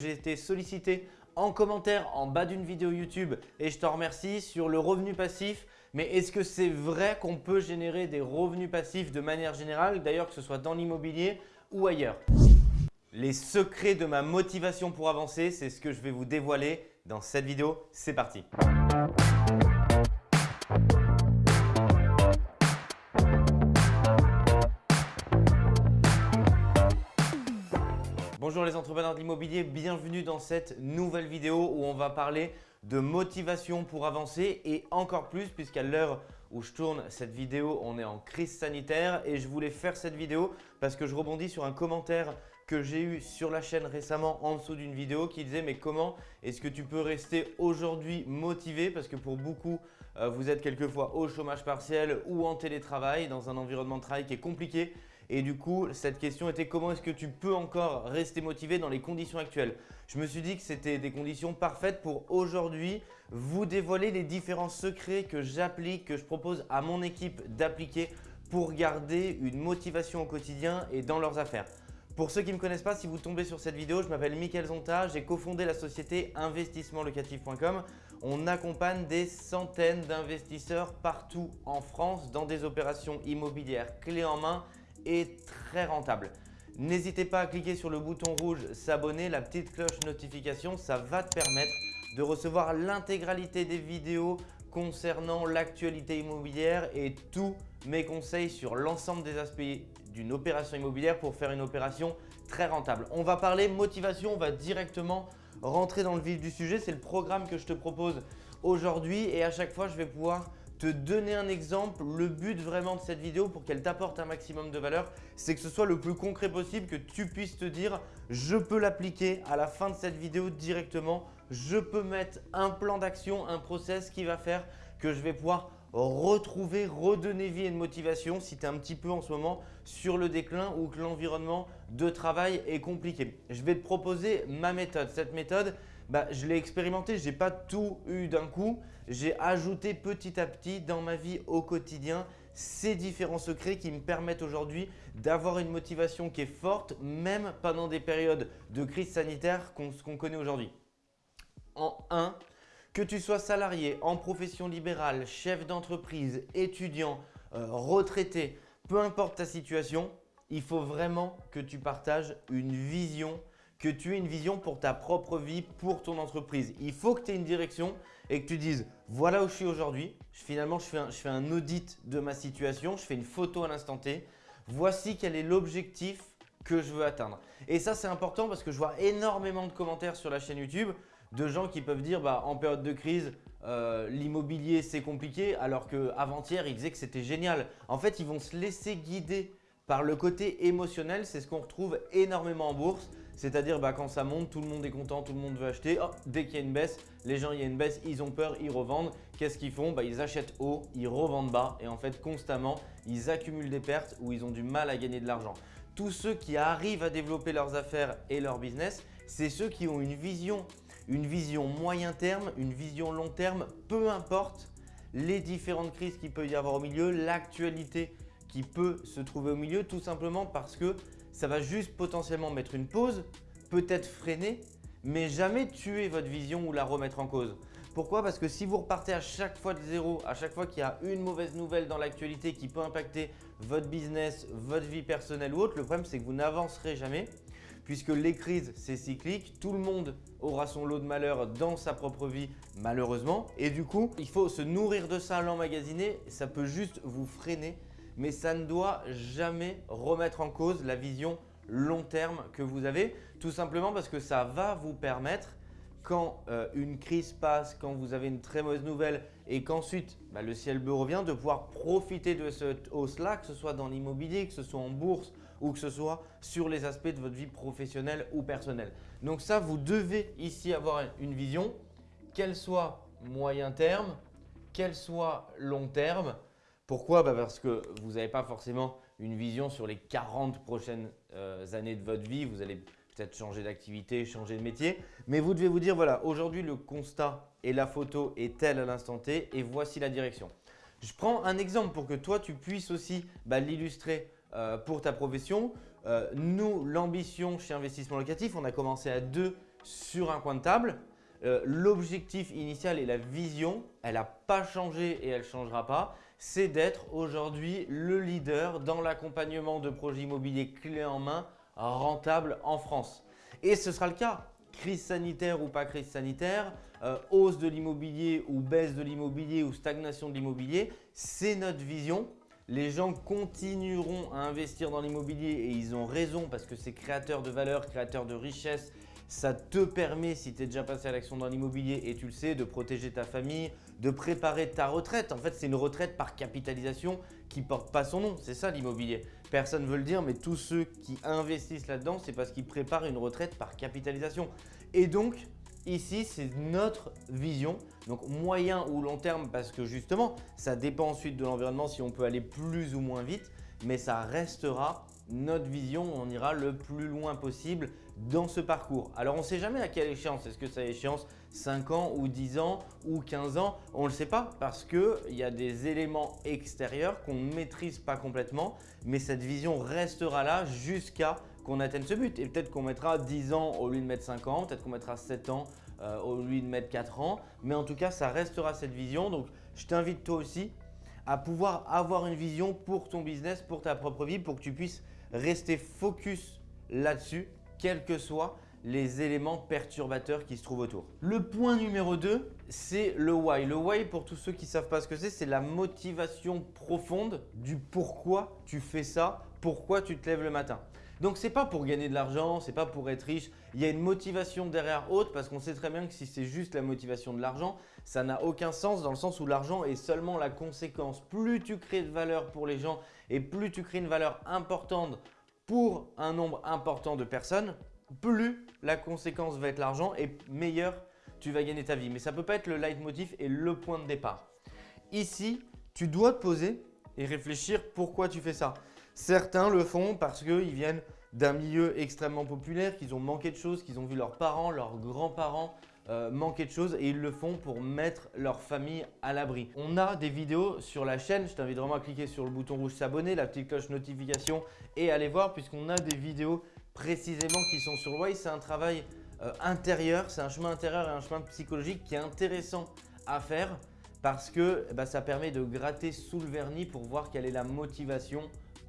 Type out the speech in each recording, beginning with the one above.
J'ai été sollicité en commentaire en bas d'une vidéo YouTube et je t'en remercie sur le revenu passif. Mais est-ce que c'est vrai qu'on peut générer des revenus passifs de manière générale, d'ailleurs que ce soit dans l'immobilier ou ailleurs? Les secrets de ma motivation pour avancer, c'est ce que je vais vous dévoiler dans cette vidéo. C'est parti Bonjour les entrepreneurs de l'immobilier, bienvenue dans cette nouvelle vidéo où on va parler de motivation pour avancer et encore plus puisqu'à l'heure où je tourne cette vidéo, on est en crise sanitaire et je voulais faire cette vidéo parce que je rebondis sur un commentaire que j'ai eu sur la chaîne récemment en dessous d'une vidéo qui disait mais comment est-ce que tu peux rester aujourd'hui motivé? Parce que pour beaucoup euh, vous êtes quelquefois au chômage partiel ou en télétravail dans un environnement de travail qui est compliqué et du coup, cette question était comment est-ce que tu peux encore rester motivé dans les conditions actuelles? Je me suis dit que c'était des conditions parfaites pour aujourd'hui vous dévoiler les différents secrets que j'applique, que je propose à mon équipe d'appliquer pour garder une motivation au quotidien et dans leurs affaires. Pour ceux qui ne me connaissent pas, si vous tombez sur cette vidéo, je m'appelle Mickaël Zonta, j'ai cofondé la société investissementlocatif.com. On accompagne des centaines d'investisseurs partout en France dans des opérations immobilières clés en main très rentable. N'hésitez pas à cliquer sur le bouton rouge s'abonner, la petite cloche notification, ça va te permettre de recevoir l'intégralité des vidéos concernant l'actualité immobilière et tous mes conseils sur l'ensemble des aspects d'une opération immobilière pour faire une opération très rentable. On va parler motivation, on va directement rentrer dans le vif du sujet. C'est le programme que je te propose aujourd'hui et à chaque fois, je vais pouvoir te donner un exemple. Le but vraiment de cette vidéo pour qu'elle t'apporte un maximum de valeur, c'est que ce soit le plus concret possible, que tu puisses te dire « je peux l'appliquer à la fin de cette vidéo directement, je peux mettre un plan d'action, un process qui va faire que je vais pouvoir retrouver, redonner vie et une motivation si tu es un petit peu en ce moment sur le déclin ou que l'environnement de travail est compliqué. Je vais te proposer ma méthode. Cette méthode, bah, je l'ai expérimenté, je n'ai pas tout eu d'un coup. J'ai ajouté petit à petit dans ma vie au quotidien ces différents secrets qui me permettent aujourd'hui d'avoir une motivation qui est forte même pendant des périodes de crise sanitaire qu'on connaît aujourd'hui. En 1, que tu sois salarié, en profession libérale, chef d'entreprise, étudiant, euh, retraité, peu importe ta situation, il faut vraiment que tu partages une vision que tu aies une vision pour ta propre vie, pour ton entreprise. Il faut que tu aies une direction et que tu dises voilà où je suis aujourd'hui. Finalement, je fais, un, audit de ma situation, je fais une photo à l'instant T. Voici quel est l'objectif que je veux atteindre. Et ça, c'est important parce que je vois énormément de commentaires sur la chaîne YouTube de gens qui peuvent dire bah, en période de crise, euh, l'immobilier c'est compliqué alors qu'avant-hier ils disaient que c'était génial. En fait, ils vont se laisser guider par le côté émotionnel, c'est ce qu'on retrouve énormément en bourse. C'est-à-dire bah, quand ça monte, tout le monde est content, tout le monde veut acheter. dès qu'il y a une baisse, les gens, il y a une baisse, ils ont peur, ils revendent. Qu'est-ce qu'ils font? Bah, Ils achètent haut, ils revendent bas et en fait constamment, ils accumulent des pertes ou ils ont du mal à gagner de l'argent. Tous ceux qui arrivent à développer leurs affaires et leur business, c'est ceux qui ont une vision, une vision moyen terme, une vision long terme, peu importe les différentes crises qu'il peut y avoir au milieu, l'actualité qui peut se trouver au milieu tout simplement parce que ça va juste potentiellement mettre une pause, peut-être freiner, mais jamais tuer votre vision ou la remettre en cause. Pourquoi? Parce que si vous repartez à chaque fois de zéro, à chaque fois qu'il y a une mauvaise nouvelle dans l'actualité qui peut impacter votre business, votre vie personnelle ou autre, le problème c'est que vous n'avancerez jamais puisque les crises c'est cyclique, tout le monde aura son lot de malheur dans sa propre vie malheureusement. Et du coup il faut se nourrir de ça, l'emmagasiner, ça peut juste vous freiner mais ça ne doit jamais remettre en cause la vision long terme que vous avez, tout simplement parce que ça va vous permettre quand euh, une crise passe, quand vous avez une très mauvaise nouvelle et qu'ensuite bah, le ciel bleu revient, de pouvoir profiter de cette hausse-là, que ce soit dans l'immobilier, que ce soit en bourse ou que ce soit sur les aspects de votre vie professionnelle ou personnelle. Donc ça, vous devez ici avoir une vision, qu'elle soit moyen terme, qu'elle soit long terme, pourquoi? Bah, Parce que vous n'avez pas forcément une vision sur les 40 prochaines euh, années de votre vie. Vous allez peut-être changer d'activité, changer de métier. Mais vous devez vous dire, voilà, aujourd'hui le constat et la photo est tel à l'instant T et voici la direction. Je prends un exemple pour que toi, tu puisses aussi bah, l'illustrer euh, pour ta profession. Euh, nous, l'ambition chez Investissement Locatif, on a commencé à deux sur un coin de table. L'objectif initial et la vision, elle n'a pas changé et elle ne changera pas. C'est d'être aujourd'hui le leader dans l'accompagnement de projets immobiliers clés en main rentables en France. Et ce sera le cas. Crise sanitaire ou pas crise sanitaire, euh, hausse de l'immobilier ou baisse de l'immobilier ou stagnation de l'immobilier, c'est notre vision. Les gens continueront à investir dans l'immobilier et ils ont raison parce que c'est créateur de valeur, créateur de richesse. Ça te permet, si tu es déjà passé à l'action dans l'immobilier et tu le sais, de protéger ta famille, de préparer ta retraite. En fait, c'est une retraite par capitalisation qui porte pas son nom. C'est ça l'immobilier. Personne ne veut le dire, mais tous ceux qui investissent là-dedans, c'est parce qu'ils préparent une retraite par capitalisation. Et donc, ici, c'est notre vision. Donc, moyen ou long terme, parce que justement, ça dépend ensuite de l'environnement si on peut aller plus ou moins vite, mais ça restera notre vision, on ira le plus loin possible dans ce parcours. Alors, on ne sait jamais à quelle échéance. Est-ce que ça échéance 5 ans ou 10 ans ou 15 ans? On ne le sait pas parce qu'il y a des éléments extérieurs qu'on ne maîtrise pas complètement, mais cette vision restera là jusqu'à qu'on atteigne ce but. Et peut-être qu'on mettra 10 ans au lieu de mettre 5 ans, peut-être qu'on mettra 7 ans euh, au lieu de mettre 4 ans, mais en tout cas, ça restera cette vision. Donc, je t'invite toi aussi à pouvoir avoir une vision pour ton business, pour ta propre vie, pour que tu puisses rester focus là-dessus, quels que soient les éléments perturbateurs qui se trouvent autour. Le point numéro 2, c'est le why. Le why, pour tous ceux qui ne savent pas ce que c'est, c'est la motivation profonde du pourquoi tu fais ça, pourquoi tu te lèves le matin. Donc, ce n'est pas pour gagner de l'argent, ce n'est pas pour être riche. Il y a une motivation derrière haute parce qu'on sait très bien que si c'est juste la motivation de l'argent, ça n'a aucun sens dans le sens où l'argent est seulement la conséquence. Plus tu crées de valeur pour les gens et plus tu crées une valeur importante pour un nombre important de personnes, plus la conséquence va être l'argent et meilleur tu vas gagner ta vie. Mais ça ne peut pas être le leitmotiv et le point de départ. Ici, tu dois te poser et réfléchir pourquoi tu fais ça. Certains le font parce qu'ils viennent d'un milieu extrêmement populaire, qu'ils ont manqué de choses, qu'ils ont vu leurs parents, leurs grands-parents euh, manquer de choses et ils le font pour mettre leur famille à l'abri. On a des vidéos sur la chaîne, je t'invite vraiment à cliquer sur le bouton rouge s'abonner, la petite cloche notification et aller voir puisqu'on a des vidéos précisément qui sont sur le C'est un travail euh, intérieur, c'est un chemin intérieur et un chemin psychologique qui est intéressant à faire parce que bah, ça permet de gratter sous le vernis pour voir quelle est la motivation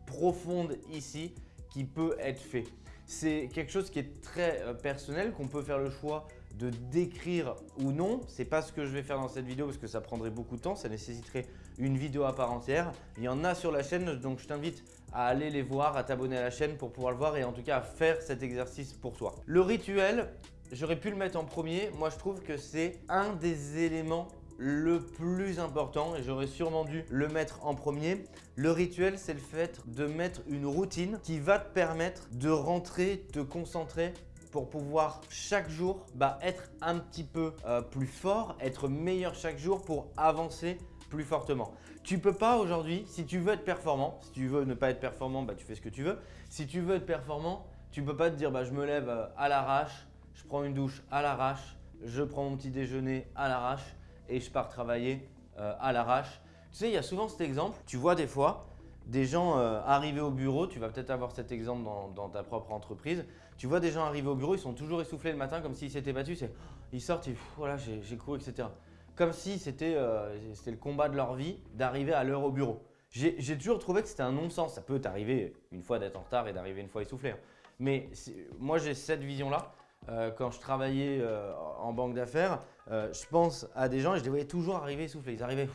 profonde ici qui peut être fait. C'est quelque chose qui est très euh, personnel, qu'on peut faire le choix de décrire ou non. C'est pas ce que je vais faire dans cette vidéo parce que ça prendrait beaucoup de temps, ça nécessiterait une vidéo à part entière. Il y en a sur la chaîne, donc je t'invite à aller les voir, à t'abonner à la chaîne pour pouvoir le voir et en tout cas à faire cet exercice pour toi. Le rituel, j'aurais pu le mettre en premier. Moi, je trouve que c'est un des éléments le plus important et j'aurais sûrement dû le mettre en premier. Le rituel, c'est le fait de mettre une routine qui va te permettre de rentrer, te concentrer pour pouvoir chaque jour bah, être un petit peu euh, plus fort, être meilleur chaque jour pour avancer plus fortement. Tu peux pas aujourd'hui, si tu veux être performant, si tu veux ne pas être performant, bah, tu fais ce que tu veux. Si tu veux être performant, tu peux pas te dire bah, je me lève euh, à l'arrache, je prends une douche à l'arrache, je prends mon petit déjeuner à l'arrache et je pars travailler euh, à l'arrache. Tu sais, il y a souvent cet exemple. Tu vois des fois des gens euh, arriver au bureau, tu vas peut-être avoir cet exemple dans, ta propre entreprise. Tu vois des gens arriver au bureau, ils sont toujours essoufflés le matin comme s'ils s'étaient battus. Ils sortent, ils, voilà, j'ai couru, etc. Comme si euh, c'était le combat de leur vie d'arriver à l'heure au bureau. J'ai toujours trouvé que c'était un non-sens. Ça peut t'arriver une fois d'être en retard et d'arriver une fois essoufflé. Hein. Mais moi, j'ai cette vision-là. Euh, quand je travaillais euh, en banque d'affaires, je pense à des gens et je les voyais toujours arriver essoufflés. Ils arrivaient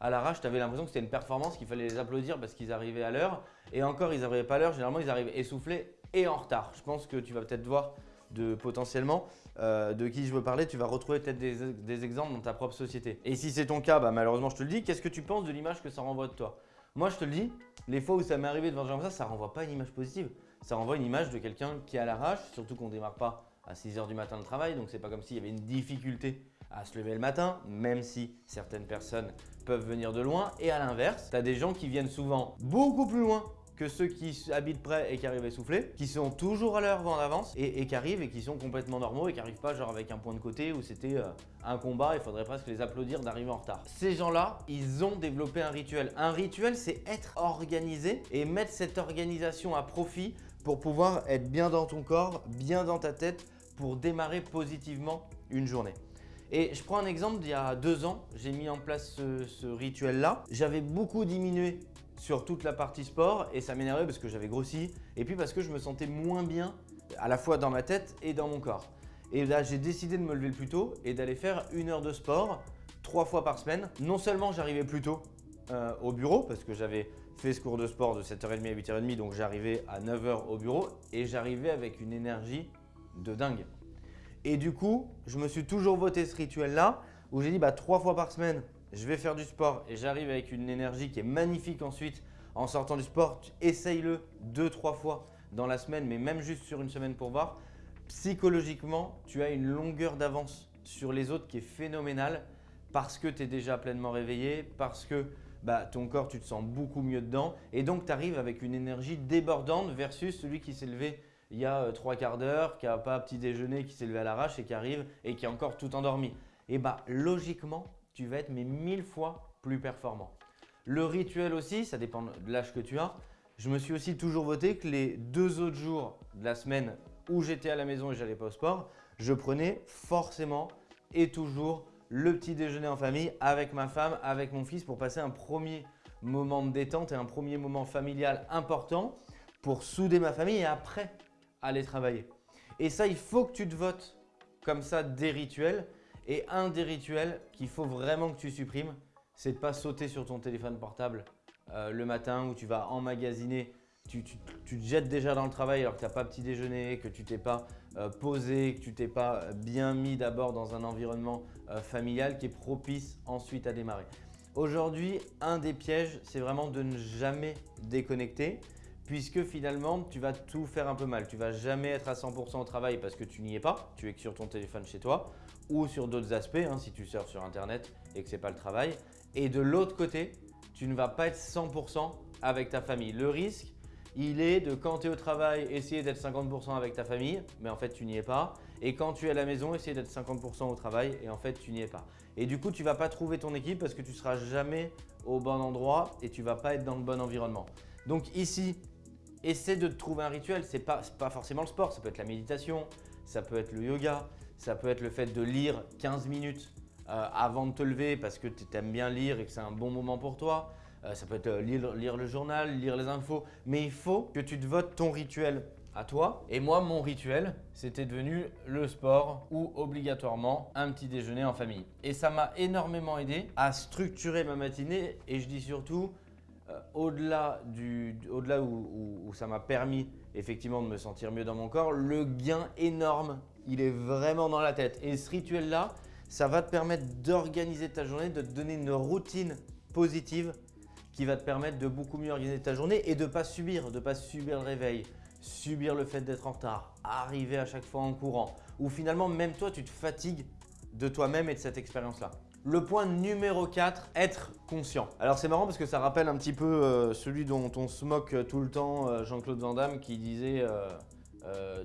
à l'arrache, tu avais l'impression que c'était une performance, qu'il fallait les applaudir parce qu'ils arrivaient à l'heure. Et encore, ils n'arrivaient pas à l'heure, généralement, ils arrivaient essoufflés et en retard. Je pense que tu vas peut-être voir de potentiellement de qui je veux parler, tu vas retrouver peut-être des, exemples dans ta propre société. Et si c'est ton cas, bah, malheureusement je te le dis, qu'est-ce que tu penses de l'image que ça renvoie de toi? Moi je te le dis, les fois où ça m'est arrivé de voir comme ça, ça renvoie pas une image positive. Ça renvoie une image de quelqu'un qui est à l'arrache, surtout qu'on ne démarre pas à 6 h du matin de travail, donc c'est pas comme s'il y avait une difficulté à se lever le matin, même si certaines personnes peuvent venir de loin. Et à l'inverse, tu as des gens qui viennent souvent beaucoup plus loin que ceux qui habitent près et qui arrivent essoufflés, qui sont toujours à leur vent d'avance et, qui arrivent et qui sont complètement normaux et qui n'arrivent pas genre avec un point de côté où c'était euh, un combat, il faudrait presque les applaudir d'arriver en retard. Ces gens-là, ils ont développé un rituel. Un rituel, c'est être organisé et mettre cette organisation à profit pour pouvoir être bien dans ton corps, bien dans ta tête, pour démarrer positivement une journée. Et je prends un exemple d'il y a deux ans, j'ai mis en place ce, rituel-là. J'avais beaucoup diminué sur toute la partie sport et ça m'énervait parce que j'avais grossi et puis parce que je me sentais moins bien à la fois dans ma tête et dans mon corps. Et là, j'ai décidé de me lever plus tôt et d'aller faire une heure de sport trois fois par semaine. Non seulement j'arrivais plus tôt euh, au bureau parce que j'avais fait ce cours de sport de 7h30 à 8h30, donc j'arrivais à 9h au bureau et j'arrivais avec une énergie de dingue. Et du coup, je me suis toujours voté ce rituel-là où j'ai dit bah, trois fois par semaine, je vais faire du sport et j'arrive avec une énergie qui est magnifique ensuite en sortant du sport. Essaye-le deux, trois fois dans la semaine, mais même juste sur une semaine pour voir. Psychologiquement, tu as une longueur d'avance sur les autres qui est phénoménale parce que tu es déjà pleinement réveillé, parce que bah, ton corps, tu te sens beaucoup mieux dedans et donc tu arrives avec une énergie débordante versus celui qui s'est levé il y a euh, trois quarts d'heure, qui n'a pas petit déjeuner, qui s'est levé à l'arrache et qui arrive et qui est encore tout endormi. Et bah logiquement, tu vas être mais mille fois plus performant. Le rituel aussi, ça dépend de l'âge que tu as. Je me suis aussi toujours voté que les deux autres jours de la semaine où j'étais à la maison et j'allais pas au sport, je prenais forcément et toujours le petit déjeuner en famille avec ma femme, avec mon fils pour passer un premier moment de détente et un premier moment familial important pour souder ma famille et après aller travailler. Et ça, il faut que tu te votes comme ça des rituels. Et un des rituels qu'il faut vraiment que tu supprimes, c'est de ne pas sauter sur ton téléphone portable euh, le matin où tu vas emmagasiner. Tu, te jettes déjà dans le travail alors que tu n'as pas petit déjeuner, que tu t'es pas euh, posé, que tu t'es pas bien mis d'abord dans un environnement euh, familial qui est propice ensuite à démarrer. Aujourd'hui, un des pièges, c'est vraiment de ne jamais déconnecter puisque finalement, tu vas tout faire un peu mal. Tu vas jamais être à 100% au travail parce que tu n'y es pas, tu es que sur ton téléphone chez toi ou sur d'autres aspects, hein, si tu surfes sur Internet et que ce n'est pas le travail. Et de l'autre côté, tu ne vas pas être 100% avec ta famille. Le risque, il est de quand tu es au travail, essayer d'être 50% avec ta famille, mais en fait tu n'y es pas. Et quand tu es à la maison, essayer d'être 50% au travail et en fait tu n'y es pas. Et du coup, tu ne vas pas trouver ton équipe parce que tu ne seras jamais au bon endroit et tu ne vas pas être dans le bon environnement. Donc ici, essaie de trouver un rituel. Ce n'est pas, pas forcément le sport, ça peut être la méditation, ça peut être le yoga, ça peut être le fait de lire 15 minutes euh, avant de te lever parce que tu aimes bien lire et que c'est un bon moment pour toi. Euh, ça peut être euh, lire, lire, le journal, lire les infos. Mais il faut que tu te votes ton rituel à toi. Et moi, mon rituel, c'était devenu le sport ou obligatoirement un petit déjeuner en famille. Et ça m'a énormément aidé à structurer ma matinée et je dis surtout au-delà au où, ça m'a permis effectivement de me sentir mieux dans mon corps, le gain énorme, il est vraiment dans la tête. Et ce rituel-là, ça va te permettre d'organiser ta journée, de te donner une routine positive qui va te permettre de beaucoup mieux organiser ta journée et de ne pas subir, de pas subir le réveil, subir le fait d'être en retard, arriver à chaque fois en courant, ou finalement même toi tu te fatigues de toi-même et de cette expérience-là. Le point numéro 4, être conscient. Alors c'est marrant parce que ça rappelle un petit peu euh, celui dont on se moque euh, tout le temps, euh, Jean-Claude Van Damme, qui disait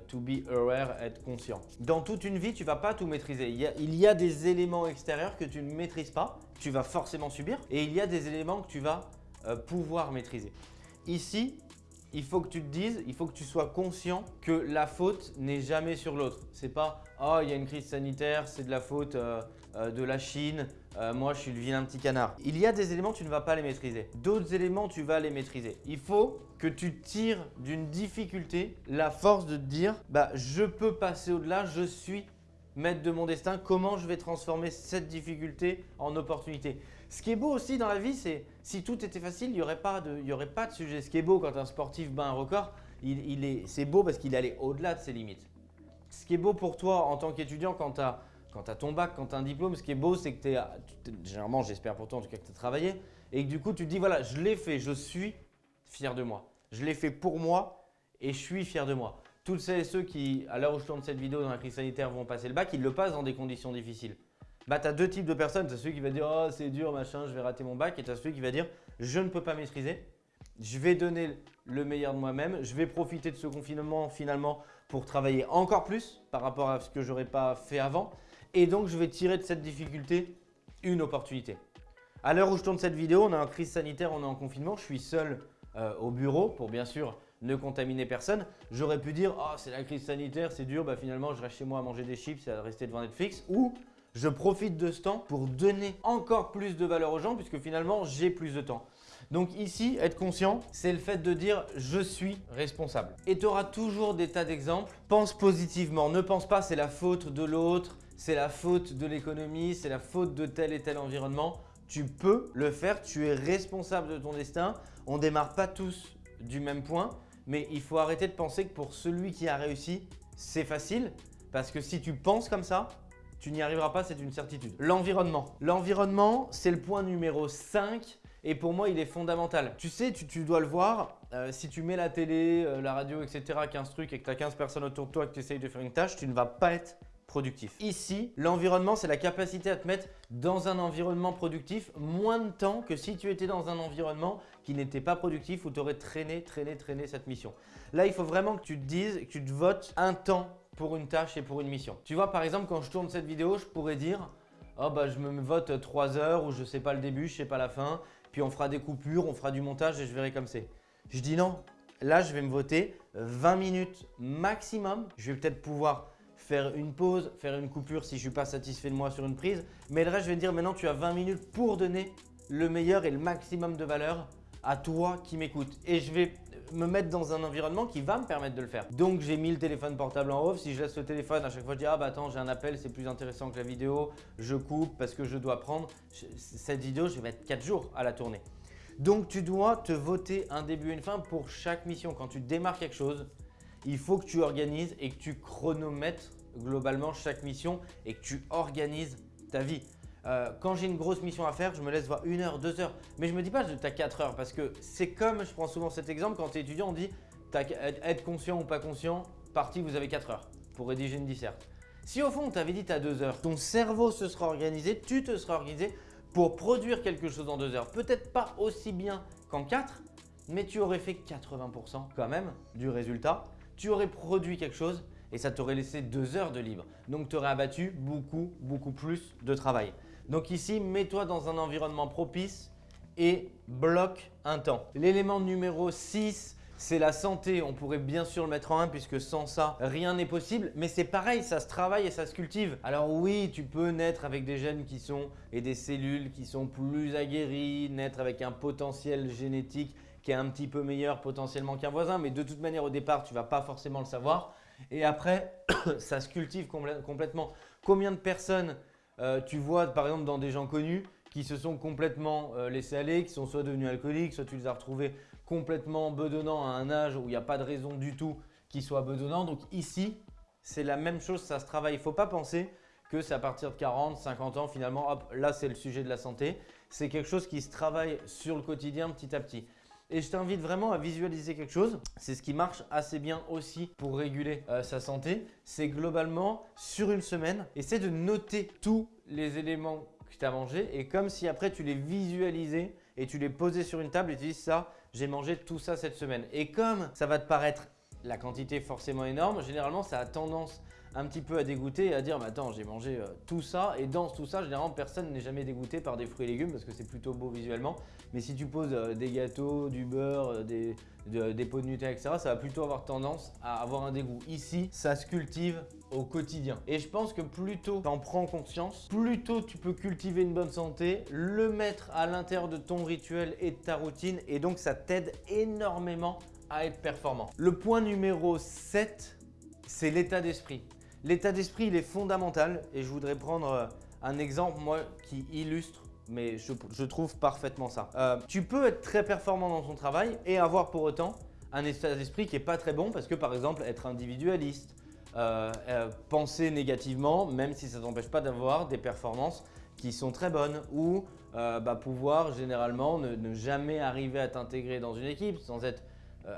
to be aware, être conscient. Dans toute une vie, tu vas pas tout maîtriser. Il y, a, il y, a, des éléments extérieurs que tu ne maîtrises pas, tu vas forcément subir, et il y a des éléments que tu vas pouvoir maîtriser. Ici, il faut que tu te dises, il faut que tu sois conscient que la faute n'est jamais sur l'autre. C'est pas « oh, il y a une crise sanitaire, c'est de la faute euh, euh, de la Chine, euh, moi je suis le vilain petit canard ». Il y a des éléments, tu ne vas pas les maîtriser. D'autres éléments, tu vas les maîtriser. Il faut que tu tires d'une difficulté la force de te dire bah, « je peux passer au-delà, je suis maître de mon destin, comment je vais transformer cette difficulté en opportunité ?» Ce qui est beau aussi dans la vie, c'est si tout était facile, il n'y aurait, pas de, aurait pas de sujet. Ce qui est beau quand un sportif bat un record, il, c'est beau parce qu'il est allé au-delà de ses limites. Ce qui est beau pour toi en tant qu'étudiant quand tu as, as, ton bac, quand tu as un diplôme, ce qui est beau, c'est que tu es, généralement, j'espère pour toi en tout cas que tu as travaillé, et que du coup, tu te dis, voilà, je l'ai fait, je suis fier de moi. Je l'ai fait pour moi et je suis fier de moi. Tous celles et ceux qui, à l'heure où je tourne cette vidéo dans la crise sanitaire, vont passer le bac, ils le passent dans des conditions difficiles bah, tu as deux types de personnes. Tu as celui qui va dire Oh, c'est dur, machin, je vais rater mon bac. Et tu as celui qui va dire Je ne peux pas maîtriser. Je vais donner le meilleur de moi-même. Je vais profiter de ce confinement finalement pour travailler encore plus par rapport à ce que je n'aurais pas fait avant. Et donc, je vais tirer de cette difficulté une opportunité. À l'heure où je tourne cette vidéo, on est en crise sanitaire, on est en confinement. Je suis seul euh, au bureau pour bien sûr ne contaminer personne. J'aurais pu dire, oh c'est la crise sanitaire, c'est dur, bah finalement je reste chez moi à manger des chips et à rester devant Netflix. Ou je profite de ce temps pour donner encore plus de valeur aux gens puisque finalement j'ai plus de temps. Donc ici, être conscient, c'est le fait de dire je suis responsable. Et tu auras toujours des tas d'exemples. Pense positivement, ne pense pas c'est la faute de l'autre, c'est la faute de l'économie, c'est la faute de tel et tel environnement. Tu peux le faire, tu es responsable de ton destin. On ne démarre pas tous du même point, mais il faut arrêter de penser que pour celui qui a réussi, c'est facile. Parce que si tu penses comme ça, tu n'y arriveras pas, c'est une certitude. L'environnement. L'environnement, c'est le point numéro 5 et pour moi, il est fondamental. Tu sais, tu, dois le voir, euh, si tu mets la télé, euh, la radio, etc., 15 trucs et que tu as 15 personnes autour de toi et que tu essayes de faire une tâche, tu ne vas pas être productif. Ici, l'environnement, c'est la capacité à te mettre dans un environnement productif moins de temps que si tu étais dans un environnement qui n'était pas productif ou tu aurais traîné, traîné, traîné cette mission. Là, il faut vraiment que tu te dises, que tu te votes un temps pour une tâche et pour une mission. Tu vois, par exemple, quand je tourne cette vidéo, je pourrais dire oh bah je me vote 3 heures ou je sais pas le début, je sais pas la fin, puis on fera des coupures, on fera du montage et je verrai comme c'est. Je dis non, là je vais me voter 20 minutes maximum. Je vais peut-être pouvoir faire une pause, faire une coupure si je ne suis pas satisfait de moi sur une prise. Mais le reste, je vais dire maintenant tu as 20 minutes pour donner le meilleur et le maximum de valeur à toi qui m'écoute. Et je vais me mettre dans un environnement qui va me permettre de le faire. Donc j'ai mis le téléphone portable en off. Si je laisse le téléphone, à chaque fois je dis ah bah attends j'ai un appel, c'est plus intéressant que la vidéo. Je coupe parce que je dois prendre. Cette vidéo, je vais mettre 4 jours à la tourner. Donc tu dois te voter un début et une fin pour chaque mission. Quand tu démarres quelque chose, il faut que tu organises et que tu chronomètres globalement chaque mission et que tu organises ta vie. Euh, quand j'ai une grosse mission à faire, je me laisse voir une heure, deux heures. Mais je me dis pas je as 4 heures parce que c'est comme, je prends souvent cet exemple, quand tu es étudiant, on dit être conscient ou pas conscient, parti, vous avez 4 heures pour rédiger une disserte. Si au fond, on t'avait dit tu as 2 heures, ton cerveau se sera organisé, tu te seras organisé pour produire quelque chose en 2 heures. Peut-être pas aussi bien qu'en 4, mais tu aurais fait 80% quand même du résultat. Tu aurais produit quelque chose et ça t'aurait laissé 2 heures de libre. Donc tu aurais abattu beaucoup, beaucoup plus de travail. Donc ici, mets-toi dans un environnement propice et bloque un temps. L'élément numéro 6, c'est la santé. On pourrait bien sûr le mettre en 1 puisque sans ça, rien n'est possible. Mais c'est pareil, ça se travaille et ça se cultive. Alors oui, tu peux naître avec des gènes qui sont et des cellules qui sont plus aguerries, naître avec un potentiel génétique qui est un petit peu meilleur potentiellement qu'un voisin. Mais de toute manière, au départ, tu ne vas pas forcément le savoir. Et après, ça se cultive complètement. Combien de personnes euh, tu vois par exemple dans des gens connus qui se sont complètement euh, laissés aller, qui sont soit devenus alcooliques, soit tu les as retrouvés complètement bedonnants à un âge où il n'y a pas de raison du tout qu'ils soient bedonnants. Donc ici, c'est la même chose, ça se travaille. Il ne faut pas penser que c'est à partir de 40, 50 ans finalement, là c'est le sujet de la santé. C'est quelque chose qui se travaille sur le quotidien petit à petit. Et je t'invite vraiment à visualiser quelque chose. C'est ce qui marche assez bien aussi pour réguler euh, sa santé. C'est globalement sur une semaine, essaie de noter tous les éléments que tu as mangés et comme si après tu les visualisais et tu les posais sur une table et tu dis ça, j'ai mangé tout ça cette semaine. Et comme ça va te paraître la quantité forcément énorme, généralement ça a tendance un petit peu à dégoûter et à dire mais attends j'ai mangé euh, tout ça et dans tout ça généralement personne n'est jamais dégoûté par des fruits et légumes parce que c'est plutôt beau visuellement mais si tu poses euh, des gâteaux, du beurre, euh, des, pots de Nutella etc ça va plutôt avoir tendance à avoir un dégoût. Ici ça se cultive au quotidien et je pense que plus tôt prends conscience, plus tôt tu peux cultiver une bonne santé, le mettre à l'intérieur de ton rituel et de ta routine et donc ça t'aide énormément à être performant. Le point numéro 7, c'est l'état d'esprit. L'état d'esprit, il est fondamental et je voudrais prendre euh, un exemple, moi, qui illustre mais je, trouve parfaitement ça. Euh, tu peux être très performant dans ton travail et avoir pour autant un état d'esprit qui n'est pas très bon parce que par exemple être individualiste, euh, penser négativement même si ça ne t'empêche pas d'avoir des performances qui sont très bonnes ou bah, pouvoir généralement ne, jamais arriver à t'intégrer dans une équipe sans être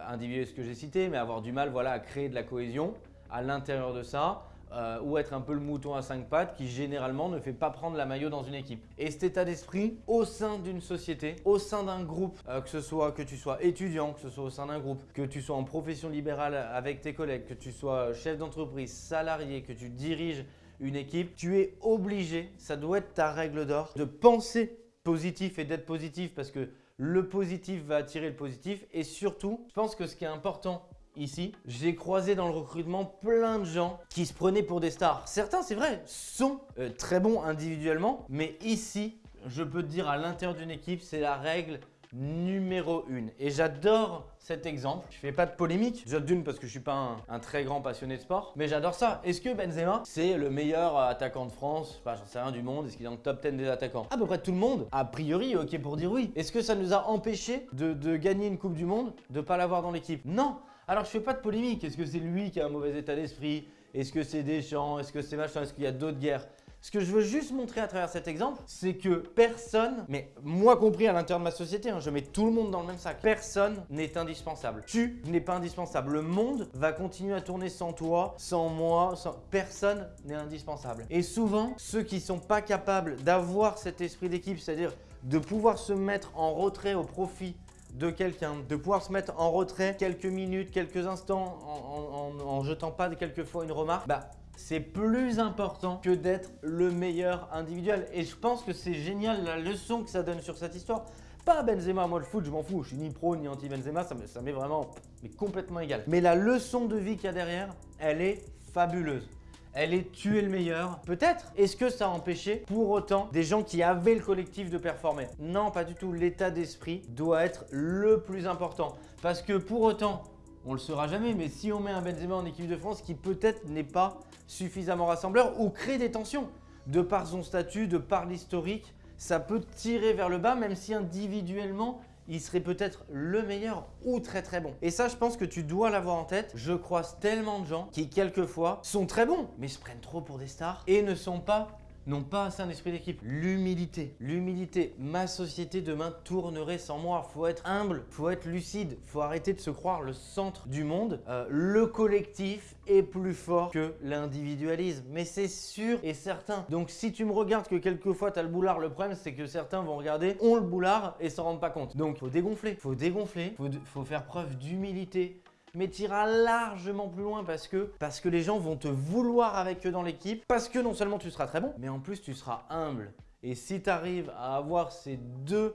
individuel ce que j'ai cité mais avoir du mal voilà, à créer de la cohésion à l'intérieur de ça euh, ou être un peu le mouton à cinq pattes qui généralement ne fait pas prendre la maillot dans une équipe. Et cet état d'esprit au sein d'une société, au sein d'un groupe, euh, que ce soit que tu sois étudiant, que ce soit au sein d'un groupe, que tu sois en profession libérale avec tes collègues, que tu sois chef d'entreprise, salarié, que tu diriges une équipe, tu es obligé, ça doit être ta règle d'or, de penser positif et d'être positif parce que le positif va attirer le positif et surtout, je pense que ce qui est important ici, j'ai croisé dans le recrutement plein de gens qui se prenaient pour des stars. Certains, c'est vrai, sont euh, très bons individuellement, mais ici, je peux te dire à l'intérieur d'une équipe, c'est la règle numéro 1. Et j'adore cet exemple. Je fais pas de polémique. Déjà d'une parce que je suis pas un, très grand passionné de sport. Mais j'adore ça. Est-ce que Benzema, c'est le meilleur attaquant de France? Enfin, j'en sais rien du monde. Est-ce qu'il est dans le top 10 des attaquants? À peu près tout le monde, a priori, ok pour dire oui. Est-ce que ça nous a empêché de, gagner une Coupe du Monde, de pas l'avoir dans l'équipe? Non. Alors je fais pas de polémique. Est-ce que c'est lui qui a un mauvais état d'esprit? Est-ce que c'est Deschamps? Est-ce que c'est machin? Est-ce qu'il y a d'autres guerres? Ce que je veux juste montrer à travers cet exemple, c'est que personne, mais moi compris à l'intérieur de ma société, hein, je mets tout le monde dans le même sac, personne n'est indispensable. Tu n'es pas indispensable. Le monde va continuer à tourner sans toi, sans moi, sans... personne n'est indispensable. Et souvent, ceux qui ne sont pas capables d'avoir cet esprit d'équipe, c'est-à-dire de pouvoir se mettre en retrait au profit de quelqu'un, de pouvoir se mettre en retrait quelques minutes, quelques instants en, en, jetant pas quelquefois une remarque, bah c'est plus important que d'être le meilleur individuel. Et je pense que c'est génial la leçon que ça donne sur cette histoire. Pas Benzema, moi le foot, je m'en fous, je suis ni pro ni anti-Benzema, ça m'est vraiment mais complètement égal. Mais la leçon de vie qu'il y a derrière, elle est fabuleuse. Elle est tuer le meilleur. Peut-être. Est-ce que ça a empêché pour autant des gens qui avaient le collectif de performer? Non, pas du tout. L'état d'esprit doit être le plus important. Parce que pour autant, on le saura jamais, mais si on met un Benzema en équipe de France qui peut-être n'est pas suffisamment rassembleur ou crée des tensions, de par son statut, de par l'historique, ça peut tirer vers le bas même si individuellement il serait peut-être le meilleur ou très très bon. Et ça, je pense que tu dois l'avoir en tête. Je croise tellement de gens qui, quelquefois, sont très bons, mais se prennent trop pour des stars et ne sont pas n'ont pas assez un esprit d'équipe. L'humilité, l'humilité. Ma société demain tournerait sans moi. Faut être humble, faut être lucide, faut arrêter de se croire le centre du monde. Euh, le collectif est plus fort que l'individualisme, mais c'est sûr et certain. Donc si tu me regardes que quelquefois tu as le boulard, le problème c'est que certains vont regarder, ont le boulard et s'en rendent pas compte. Donc faut dégonfler, faut dégonfler, faut, faut faire preuve d'humilité, mais tu iras largement plus loin parce que, les gens vont te vouloir avec eux dans l'équipe, parce que non seulement tu seras très bon, mais en plus tu seras humble. Et si tu arrives à avoir ces deux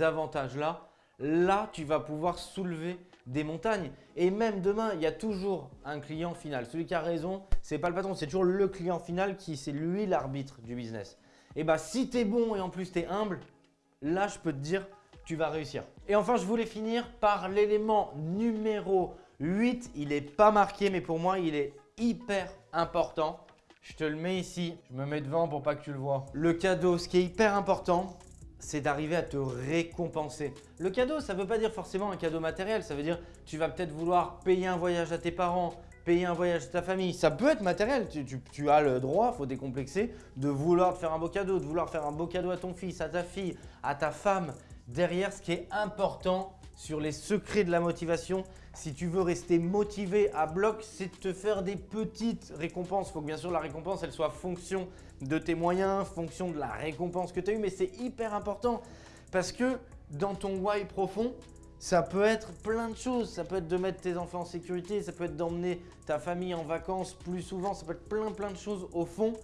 avantages-là, là tu vas pouvoir soulever des montagnes. Et même demain, il y a toujours un client final. Celui qui a raison, c'est pas le patron, c'est toujours le client final qui c'est lui l'arbitre du business. Et bah si tu es bon et en plus tu es humble, là je peux te dire tu vas réussir. Et enfin, je voulais finir par l'élément numéro 8, il n'est pas marqué, mais pour moi, il est hyper important. Je te le mets ici, je me mets devant pour pas que tu le vois. Le cadeau, ce qui est hyper important, c'est d'arriver à te récompenser. Le cadeau, ça ne veut pas dire forcément un cadeau matériel, ça veut dire tu vas peut-être vouloir payer un voyage à tes parents, payer un voyage à ta famille. Ça peut être matériel, tu, as le droit, il faut décomplexer, de vouloir te faire un beau cadeau, de vouloir faire un beau cadeau à ton fils, à ta fille, à ta femme. Derrière, ce qui est important, sur les secrets de la motivation. Si tu veux rester motivé à bloc, c'est de te faire des petites récompenses. Il faut que bien sûr la récompense, elle soit fonction de tes moyens, fonction de la récompense que tu as eue, mais c'est hyper important parce que dans ton why profond, ça peut être plein de choses. Ça peut être de mettre tes enfants en sécurité, ça peut être d'emmener ta famille en vacances plus souvent, ça peut être plein plein de choses au fond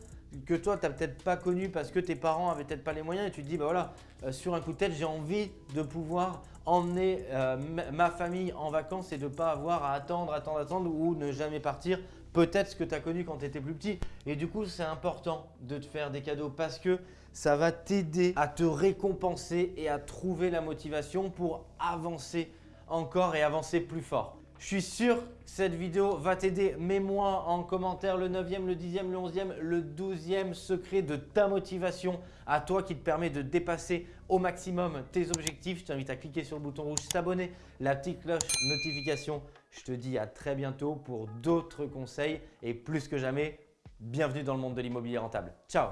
que toi, tu n'as peut-être pas connu parce que tes parents avaient peut-être pas les moyens et tu te dis, bah voilà, euh, sur un coup de tête, j'ai envie de pouvoir emmener euh, ma famille en vacances et de ne pas avoir à attendre, attendre, attendre ou ne jamais partir. Peut-être ce que tu as connu quand tu étais plus petit. Et du coup, c'est important de te faire des cadeaux parce que ça va t'aider à te récompenser et à trouver la motivation pour avancer encore et avancer plus fort. Je suis sûr que cette vidéo va t'aider. Mets-moi en commentaire le 9e, le 10e, le 11e, le 12e secret de ta motivation à toi qui te permet de dépasser au maximum tes objectifs. Je t'invite à cliquer sur le bouton rouge, s'abonner, la petite cloche notification. Je te dis à très bientôt pour d'autres conseils et plus que jamais, bienvenue dans le monde de l'immobilier rentable. Ciao